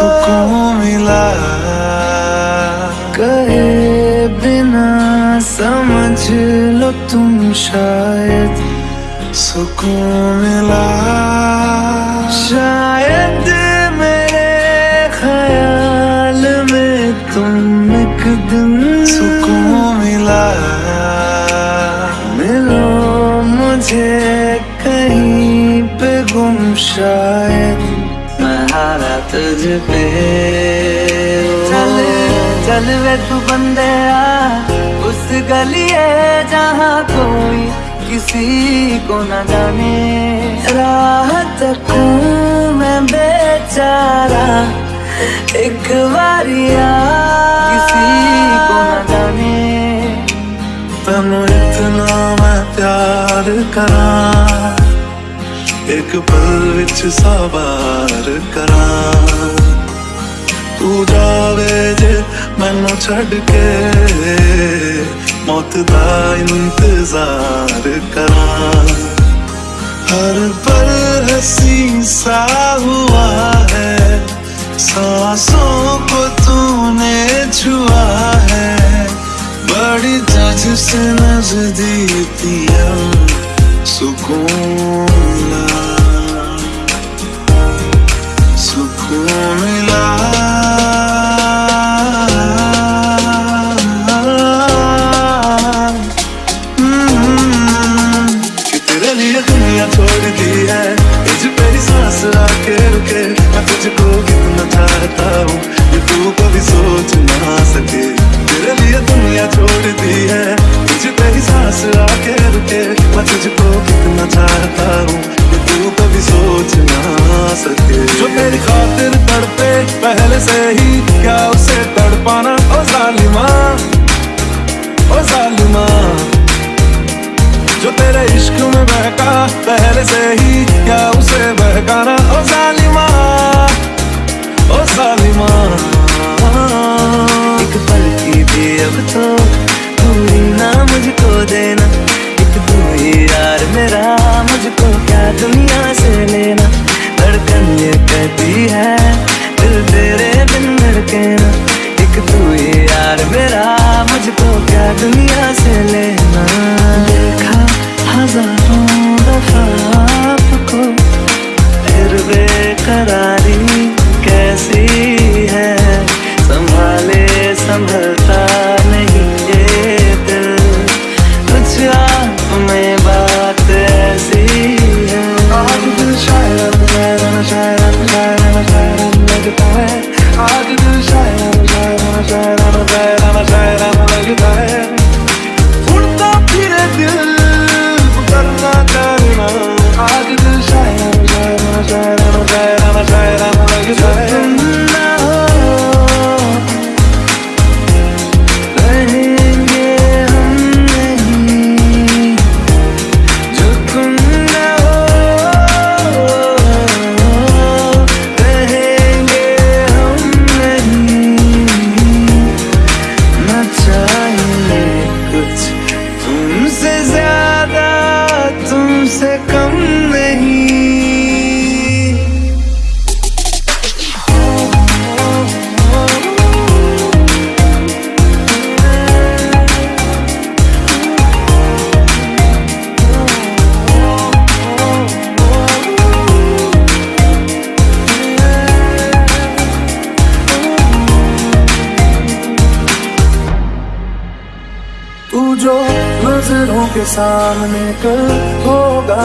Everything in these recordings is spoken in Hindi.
सुकून मिला। कहे बिना समझ लो तुम शायद सुकून मिला। हारा पे चल चल वे तू बंदे आ उस गली है जहाँ कोई किसी को न जाने। राह तक मैं बेचारा एक बारिया किसी को न जाने। तेनू इतना मैं प्यार करा एक पल विच सवार करा। तू जावे जे मैनू छड़ के मौत दा इंतज़ार करा हर पल हसी सा हुआ है सांसों को तूने छुआ है बड़ी तुझसे नजदीकी हम सुकून दुनिया से लेना, धड़कन ये कहती है, दिल तेरे बिन धड़के ना। एक तू ही यार मेरा, मुझको क्या दुनिया से सामने कल होगा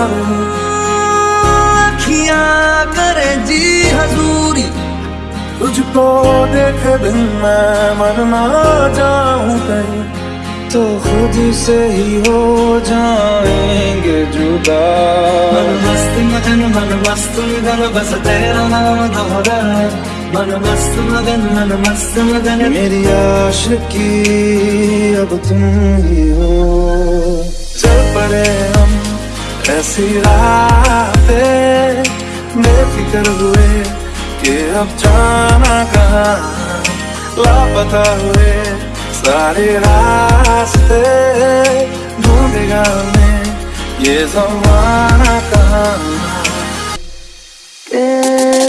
अखियाँ करे जी हजूरी तुझको देखे बिन मैं मन ना जाऊँ कहीं। तो खुद से ही हो जाएँगे जुदा। मन मस्त मगन मन मस्त मगन बस तेरा नाम दोहरा मन मस्त मगन मन मस्त मगन। मेरी आशिकी अब तुम ही हो। पड़े हम, ऐसी रातें बेफिक्र हुए कि अब जाना कहाँ। लापता हुए सारे रास्ते ढूंढेगा हमें, ये जमाना कहाँ। के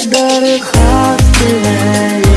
दरखास्त है ये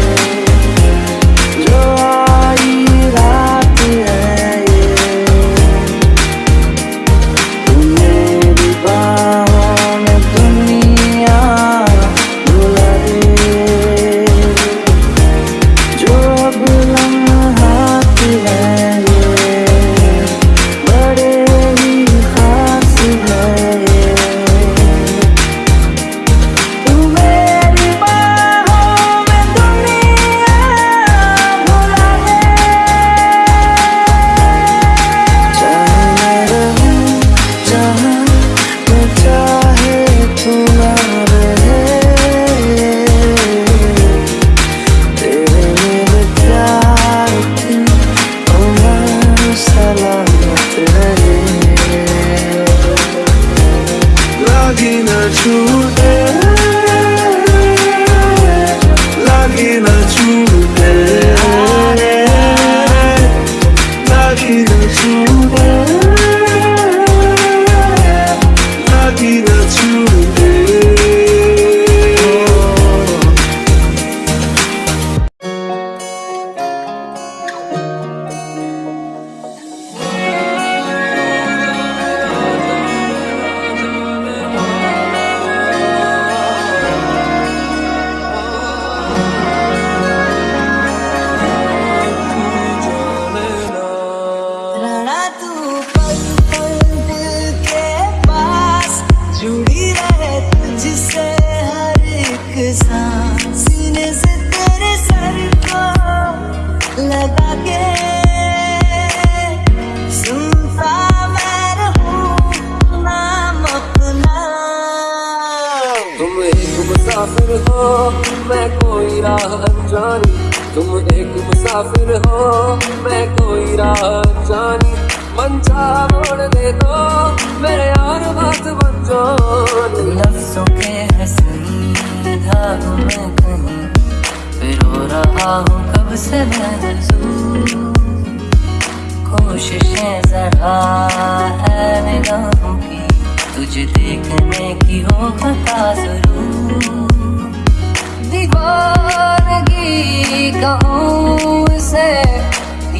कोशिशें जरा है निगाहों की तुझे देखने की हो खता ज़रूर दीवानगी से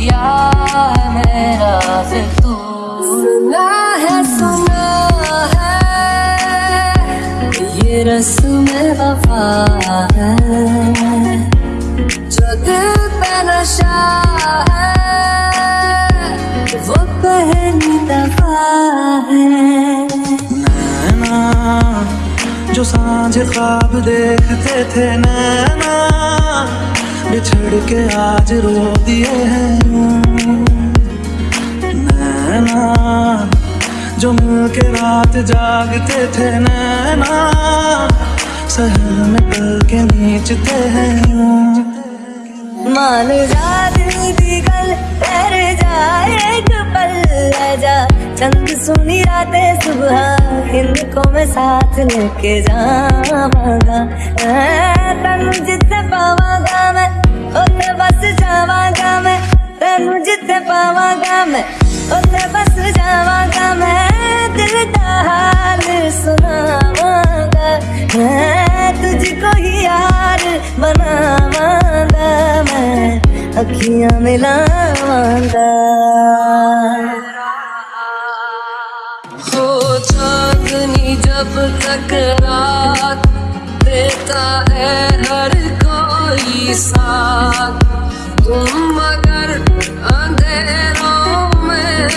या मेरा तू सुना है सुना है है नशा वो पहली दफ़ा है। नैना, जो साँझ ख्वाब देखते थे नैना, बिछड़ के आज रो दिए हैं नैना, जो मिल के रात जागते थे नैना सहन कल के नीचते हैं मान जादू दी गल ठहर एक पल ले जा। चंद सुनी रातें सुबह, हिंद को मैं साथ लेके जावागा। तेन जिते पावांगा मैं उन बस जावागा मैं। तेन जिते पावागा मैं उन बस जावागा मैं। दिल का हाल सुनावा। मैं तुझको ही यार बनावा मैं, अखियाँ मिलावांदा जब तक रात देता है हर कोई साथ, तुम मगर अंधेरों में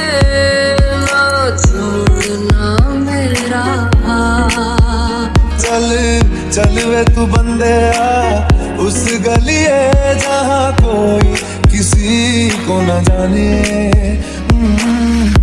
चल वे तू बंदे आ उस गली जहाँ कोई किसी को न जाने। हम्म।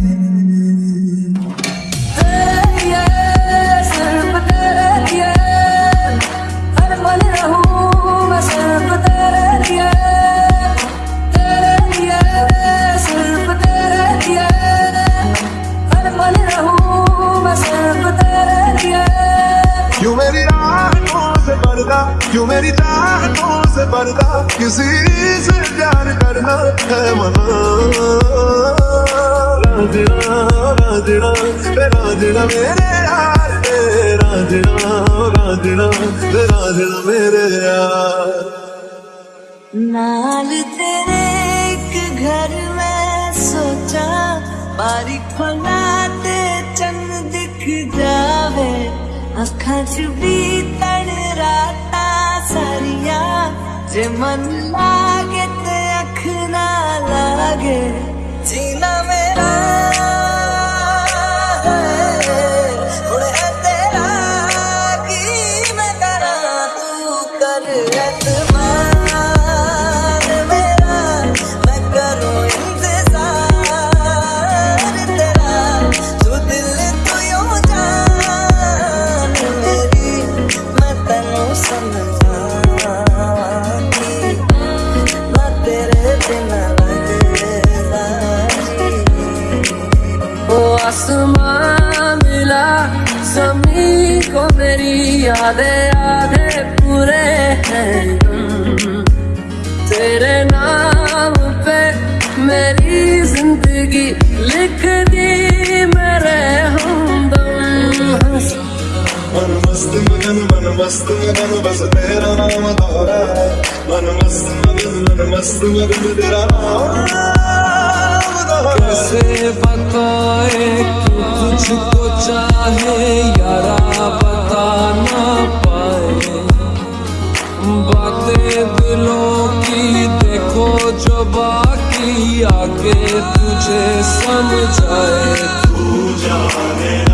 क्यों मेरी राहतों से पर्दा किसी से प्यार करना है मना? नाल तेरे एक घर में सोचा, बारीक बनाते चंद दिख जावे अखा बीतड़ रात सारिया जे मन लागे ते अख ना लागे। जीना मेरा आसमां मिला जमी को मेरी यादें आधे पूरे हैं। तेरे नाम पे मेरी ज़िंदगी लिख दी मेरे मन मस्त मगन मन मस्त मगन, बस तेरा नाम दोहरा मन मस्त मगन मन मस्त मगन तेरा नाम। कैसे बताए क्यों तुझको चाहे यारा बता ना पाए। बातें दिलों की देखो जो बाकी आगे तुझे समझाए। तू जाने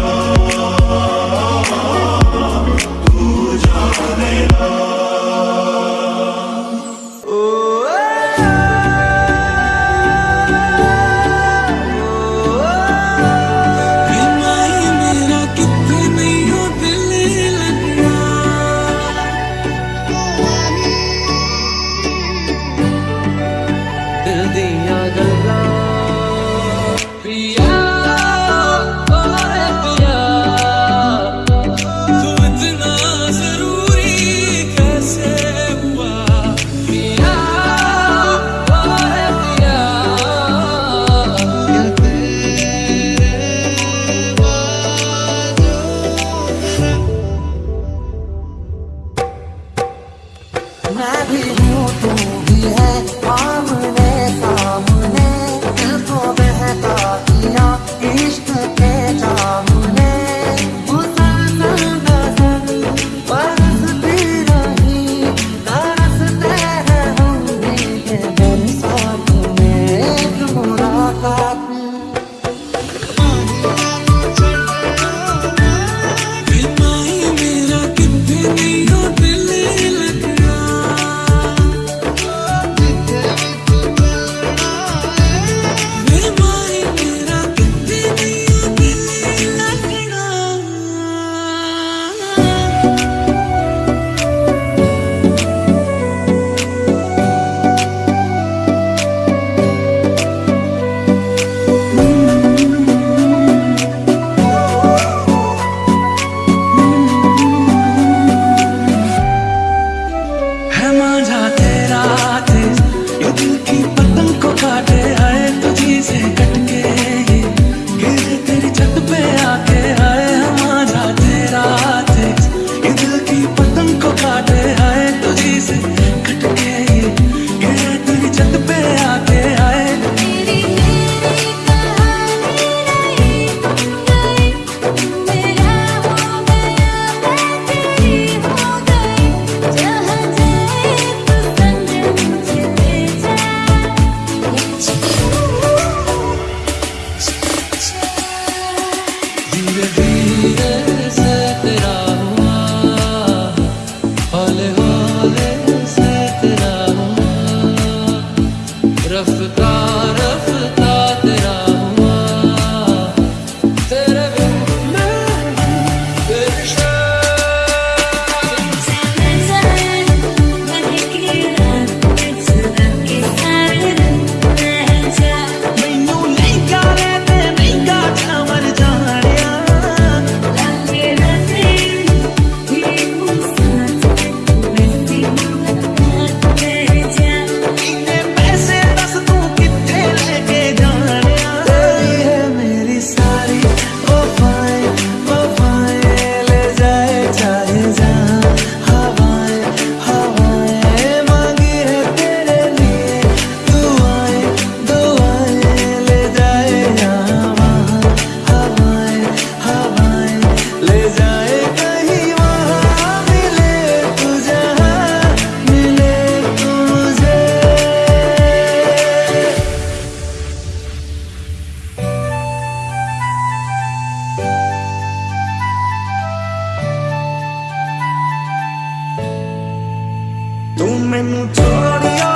ਤੂੰ ਮੈਨੂੰ ਛੋੜਿਆ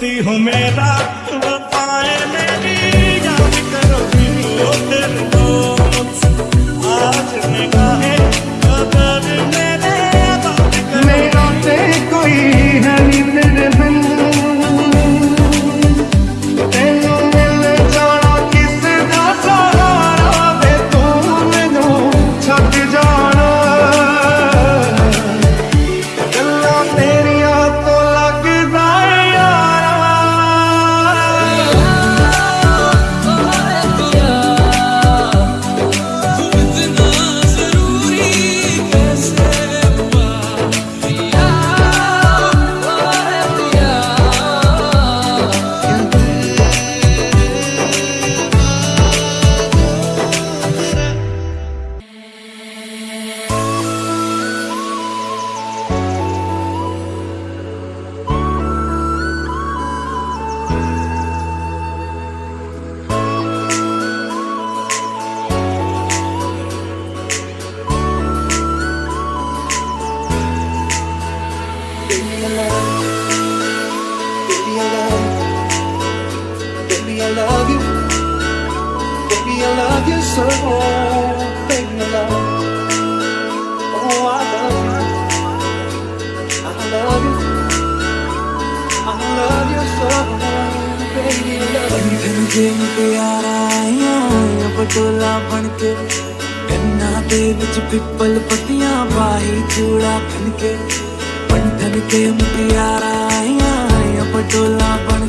मोती हूँ मेरा took home, baby, your love. Oh, I love you. I love you. I love you so, baby, love you. बंधन के प्यारा आया पटोला बन के गन्ना दे विच पिपल पत्तियाँ बाही चूड़ा बन के बंधन के प्यारा आया पटोला बन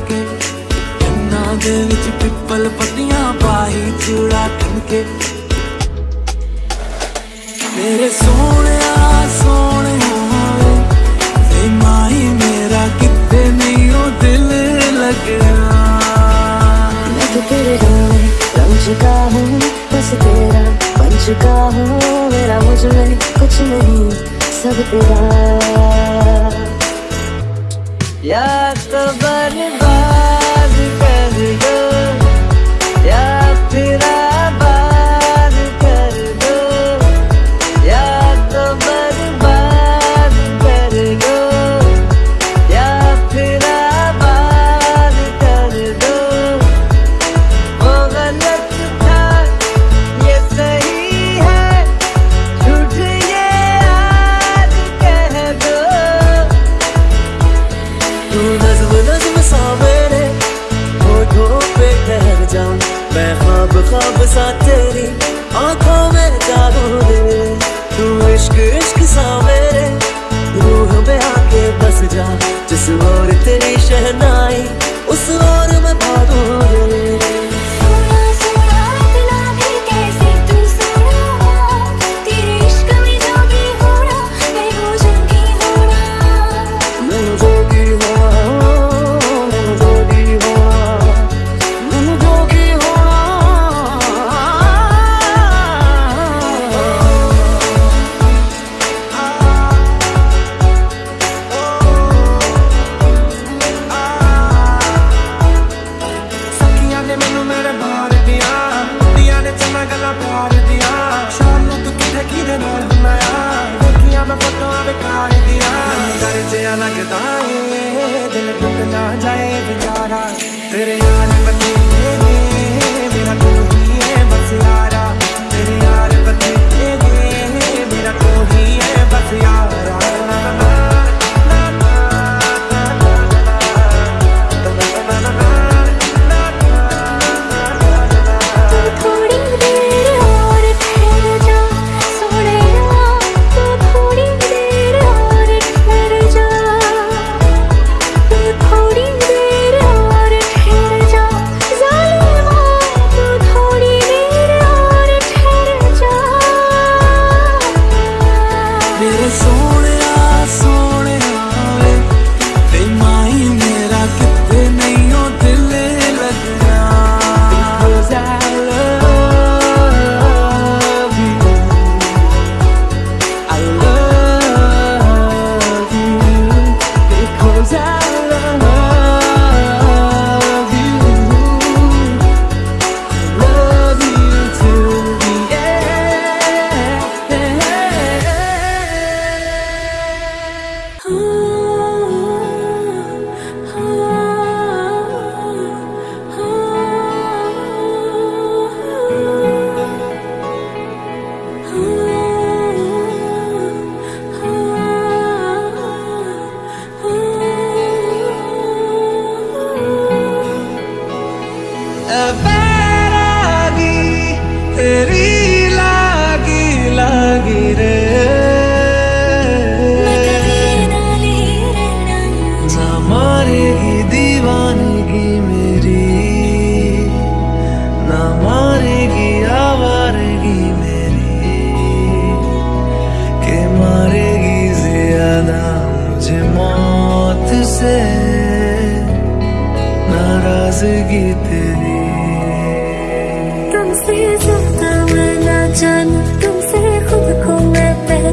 ਦੇ ਵਿੱਚ ਪਿੱਪਲ ਪੱਤੀਆਂ ਪਾਹੀ ਚੂੜਾ ਟੰਨ ਕੇ ਮੇਰੇ ਸੋਹਣਿਆ ਸੋਹਣਿਆ ਤੇ ਮਾਈ ਮੇਰਾ ਕਿਤੇ ਨਹੀਂ ਉਹ ਦਿਲ ਲੱਗਣਾ ਮੈਂ ਤਾਂ ਤੇਰੇ ਰੰਗ ਰੰਗ ਚੁਕਾ ਹੂੰ बस तेरा बन चुका हूँ मेरा मुझमें कुछ नहीं सब तेरा याद तो बर्बाद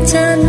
真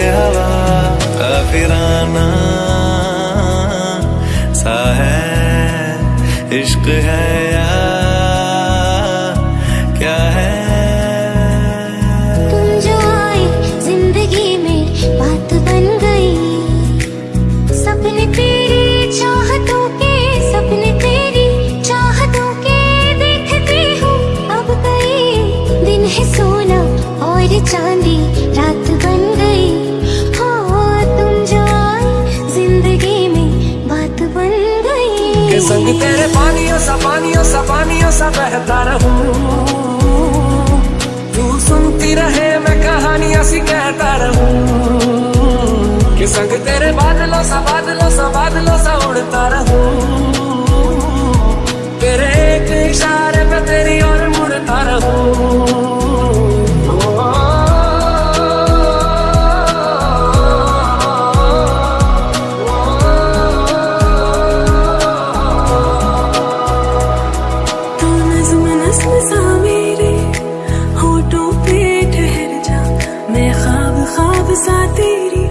hello. बहता रहूँ। तू सुनती रहे, मैं कहानियाँ सी कहता रहूँ। कि संग तेरे बादलों सा बादलों सा बादलों सा उड़ता रहूँ। तेरे एक इशारे पे तेरी और मुड़ता रहूँ। खाब सा तेरी